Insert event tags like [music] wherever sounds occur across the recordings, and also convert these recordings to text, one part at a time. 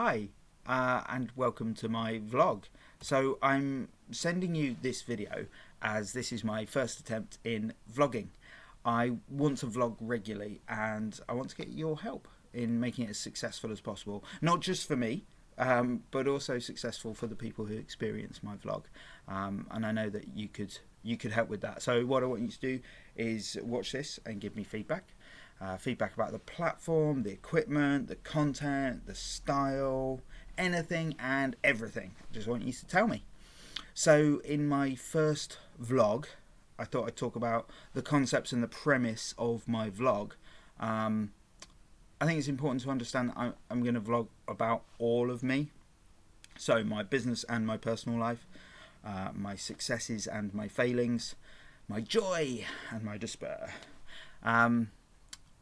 Hi, uh, and welcome to my vlog. So I'm sending you this video as this is my first attempt in vlogging. I want to vlog regularly and I want to get your help in making it as successful as possible. Not just for me, um, but also successful for the people who experience my vlog. Um, and I know that you could you could help with that. So what I want you to do is watch this and give me feedback. Uh, feedback about the platform, the equipment, the content, the style, anything and everything. Just want you to tell me. So in my first vlog, I thought I'd talk about the concepts and the premise of my vlog. Um, I think it's important to understand that I'm going to vlog about all of me. So my business and my personal life, uh, my successes and my failings, my joy and my despair. Um,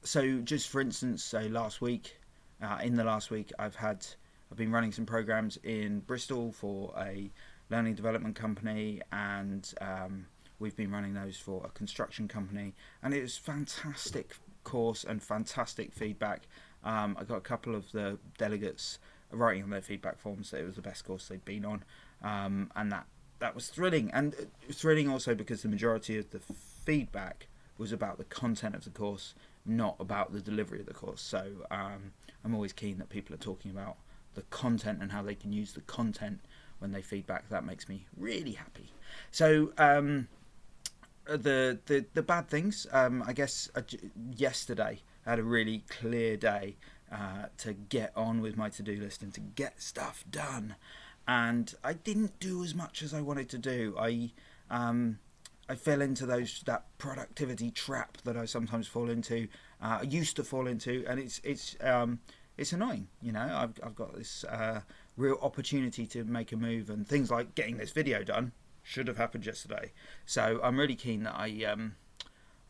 so just for instance, last week, uh, in the last week, I've had I've been running some programs in Bristol for a learning development company, and um, we've been running those for a construction company, and it was fantastic course and fantastic feedback. Um, I got a couple of the delegates writing on their feedback forms that it was the best course they'd been on, um, and that that was thrilling. And thrilling also because the majority of the feedback was about the content of the course not about the delivery of the course. So um, I'm always keen that people are talking about the content and how they can use the content when they feedback. That makes me really happy. So um, the, the the bad things, um, I guess uh, yesterday I had a really clear day uh, to get on with my to-do list and to get stuff done. And I didn't do as much as I wanted to do. I um, I fell into those that productivity trap that I sometimes fall into. Uh, I used to fall into, and it's it's um, it's annoying. You know, I've I've got this uh, real opportunity to make a move, and things like getting this video done should have happened yesterday. So I'm really keen that I. Um,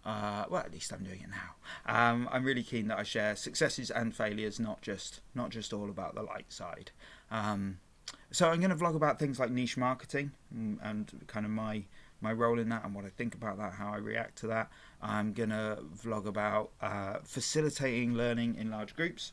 uh, well, at least I'm doing it now. Um, I'm really keen that I share successes and failures, not just not just all about the light side. Um, so I'm going to vlog about things like niche marketing and, mm, and kind of my my role in that and what I think about that, how I react to that. I'm going to vlog about uh, facilitating learning in large groups,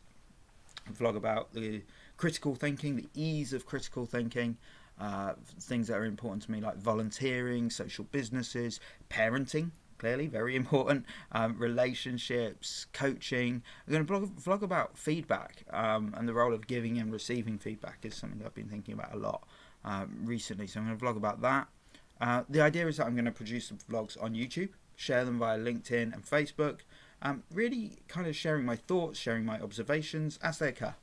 vlog about the critical thinking, the ease of critical thinking, uh, things that are important to me like volunteering, social businesses, parenting, clearly very [laughs] important, um, relationships, coaching. I'm going to vlog, vlog about feedback um, and the role of giving and receiving feedback is something that I've been thinking about a lot um, recently. So I'm going to vlog about that. Uh, the idea is that I'm going to produce some vlogs on YouTube, share them via LinkedIn and Facebook, um, really kind of sharing my thoughts, sharing my observations as they occur,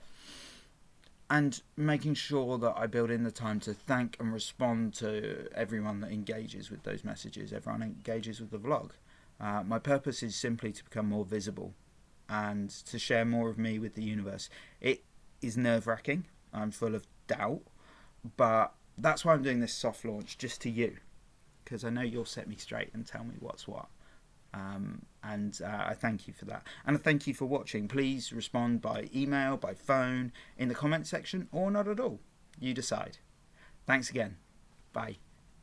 and making sure that I build in the time to thank and respond to everyone that engages with those messages, everyone engages with the vlog. Uh, my purpose is simply to become more visible and to share more of me with the universe. It is nerve wracking, I'm full of doubt, but that's why I'm doing this soft launch just to you because I know you'll set me straight and tell me what's what. Um, and uh, I thank you for that. And I thank you for watching. Please respond by email, by phone, in the comment section, or not at all. You decide. Thanks again. Bye.